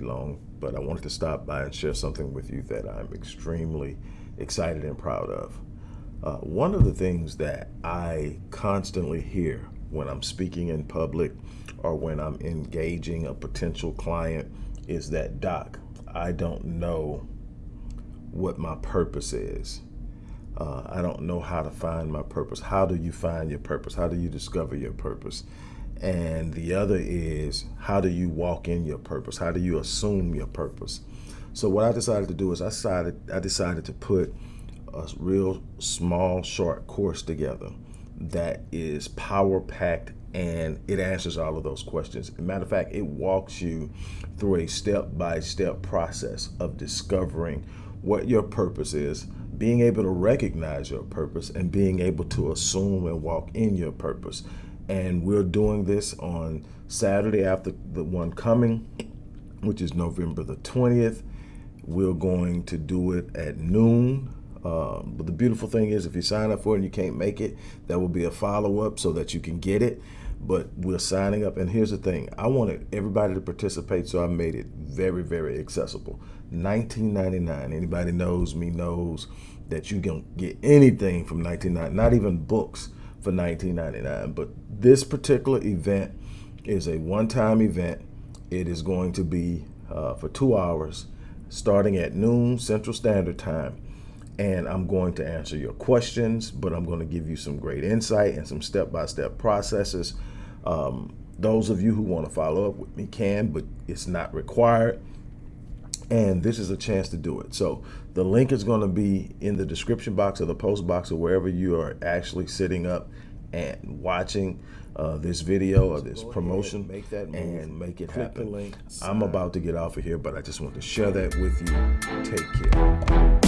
long, but I wanted to stop by and share something with you that I'm extremely excited and proud of. Uh, one of the things that I constantly hear when I'm speaking in public or when I'm engaging a potential client is that, Doc, I don't know what my purpose is. Uh, I don't know how to find my purpose. How do you find your purpose? How do you discover your purpose? And the other is how do you walk in your purpose? How do you assume your purpose? So what I decided to do is I decided I decided to put a real small short course together that is power packed and it answers all of those questions. Matter of fact, it walks you through a step by step process of discovering what your purpose is, being able to recognize your purpose, and being able to assume and walk in your purpose. And we're doing this on Saturday after the one coming, which is November the 20th. We're going to do it at noon um, but the beautiful thing is if you sign up for it and you can't make it, there will be a follow-up so that you can get it. But we're signing up. And here's the thing. I wanted everybody to participate, so I made it very, very accessible. 19.99. Anybody knows me knows that you can get anything from 19.99, not even books for 19.99. But this particular event is a one-time event. It is going to be uh, for two hours, starting at noon Central Standard Time and I'm going to answer your questions, but I'm going to give you some great insight and some step-by-step -step processes. Um, those of you who want to follow up with me can, but it's not required. And this is a chance to do it. So the link is going to be in the description box or the post box or wherever you are actually sitting up and watching uh, this video or this promotion make that move, and make it happen. I'm about to get off of here, but I just want to share that with you. Take care.